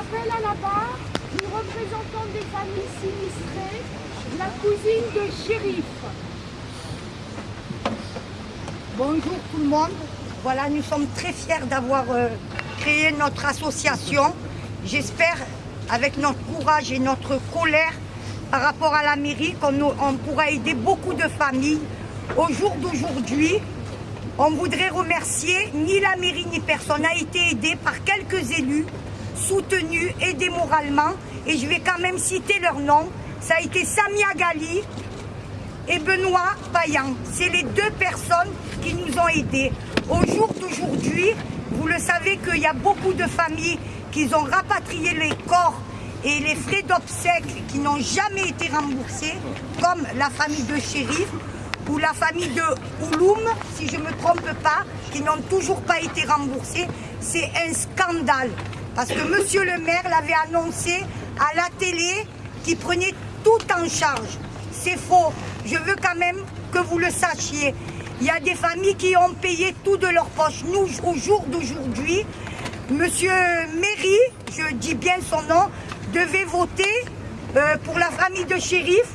J'appelle à la barre une représentante des familles sinistrées, la cousine de shérif. Bonjour tout le monde. Voilà, nous sommes très fiers d'avoir euh, créé notre association. J'espère, avec notre courage et notre colère par rapport à la mairie, qu'on on pourra aider beaucoup de familles. Au jour d'aujourd'hui, on voudrait remercier ni la mairie ni personne n'a été aidé par quelques élus, soutenus, aidés moralement. Et je vais quand même citer leurs noms. Ça a été Samia Gali et Benoît Payan. C'est les deux personnes qui nous ont aidés. Au jour d'aujourd'hui, vous le savez qu'il y a beaucoup de familles qui ont rapatrié les corps et les frais d'obsèques qui n'ont jamais été remboursés, comme la famille de Chérif ou la famille de Ouloum, si je ne me trompe pas, qui n'ont toujours pas été remboursés. C'est un scandale. Parce que monsieur le maire l'avait annoncé à la télé qu'il prenait tout en charge. C'est faux. Je veux quand même que vous le sachiez. Il y a des familles qui ont payé tout de leur poche. Nous, au jour d'aujourd'hui, monsieur Méry, je dis bien son nom, devait voter euh, pour la famille de shérif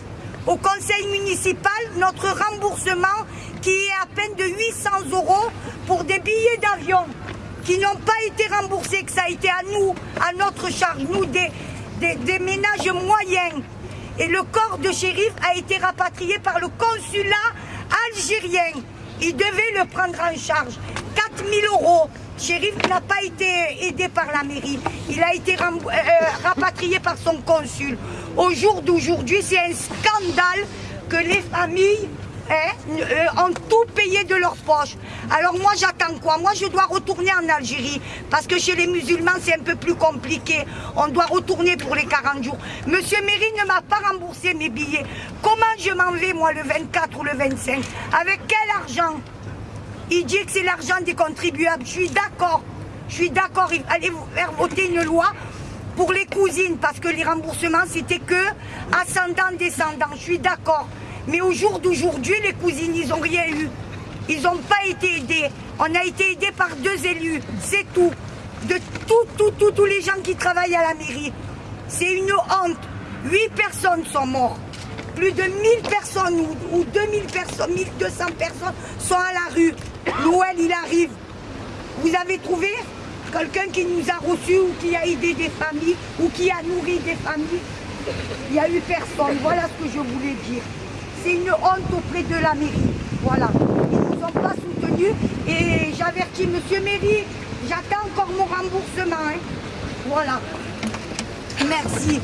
au conseil municipal notre remboursement qui est à peine de 800 euros pour des billets d'avion qui n'ont pas été remboursés, que ça a été à nous, à notre charge, nous des, des, ménages moyens. Et le corps de shérif a été rapatrié par le consulat algérien. Il devait le prendre en charge. 4000 euros. Shérif n'a pas été aidé par la mairie. Il a été euh, euh, rapatrié par son consul. Au jour d'aujourd'hui, c'est un scandale que les familles hein, euh, ont tout de. Alors moi j'attends quoi? Moi je dois retourner en Algérie parce que chez les musulmans c'est un peu plus compliqué. On doit retourner pour les 40 jours. Monsieur Méry ne m'a pas remboursé mes billets. Comment je m'en vais moi le 24 ou le 25 Avec quel argent? Il dit que c'est l'argent des contribuables. Je suis d'accord. Je suis d'accord. Allez faire voter une loi pour les cousines parce que les remboursements c'était que ascendant descendant. Je suis d'accord. Mais au jour d'aujourd'hui, les cousines, ils n'ont rien eu. Ils n'ont pas été aidés. On a été aidés par deux élus. C'est tout. De tout, tout, tout, tous les gens qui travaillent à la mairie. C'est une honte. Huit personnes sont mortes plus de 1000 personnes ou, 2000 personnes, 1200 personnes sont à la rue. L'OL, il arrive. Vous avez trouvé quelqu'un qui nous a reçus ou qui a aidé des familles ou qui a nourri des familles? Il n'y a eu personne. Voilà ce que je voulais dire. C'est une honte auprès de la mairie. Voilà. Pas soutenus et j'avertis M. Mairie, j'attends encore mon remboursement. Hein. Voilà. Merci.